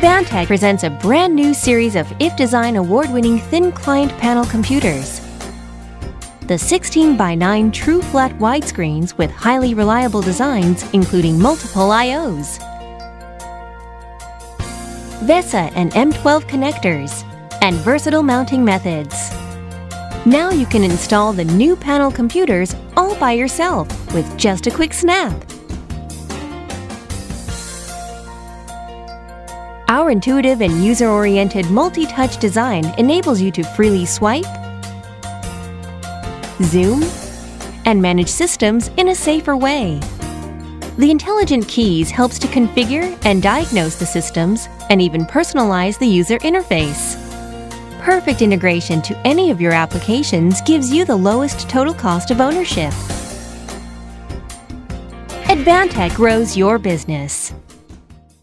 Advantech presents a brand new series of IF Design award-winning thin client panel computers. The 16 by 9 true flat widescreens with highly reliable designs including multiple I.O.s. VESA and M12 connectors, and versatile mounting methods. Now you can install the new panel computers all by yourself with just a quick snap. Our intuitive and user-oriented multi-touch design enables you to freely swipe, zoom, and manage systems in a safer way. The Intelligent Keys helps to configure and diagnose the systems and even personalize the user interface. Perfect integration to any of your applications gives you the lowest total cost of ownership. Advantech grows your business.